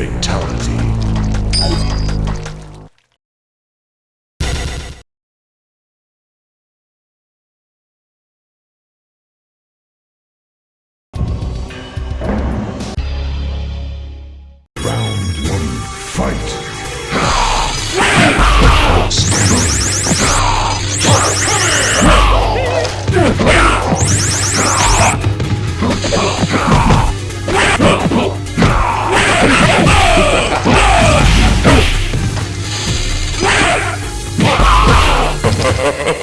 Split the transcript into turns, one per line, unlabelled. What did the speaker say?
fatality. Yeah!